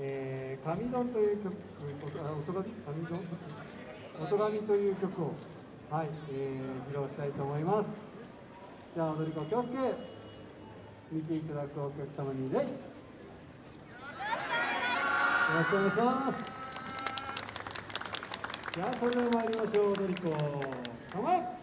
えー、神丼という曲、音神神丼音神という曲を、はい、えー、披露したいと思います。じゃあ、踊り子気をつけ、見ていただくお客様に礼。よろしくお願いします。じゃあ、それでは参りましょう、踊り子。構え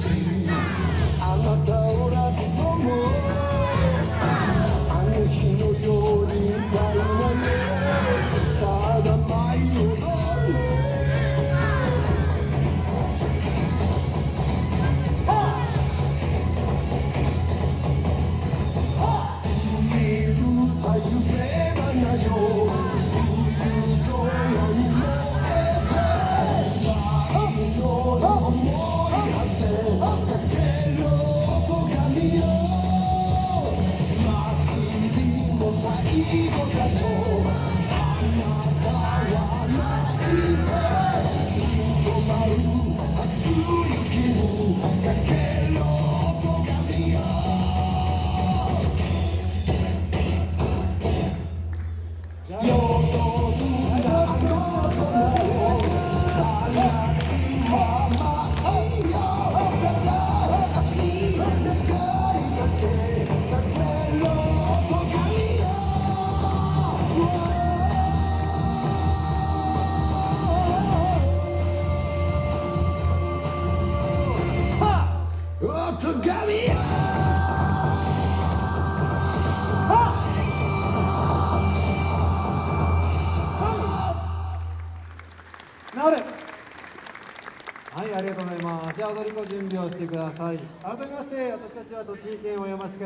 dream. equivocación. はい、ありがとうございます。じゃあ、踊り子準備をしてください。改めまして、私たちは栃木県小山市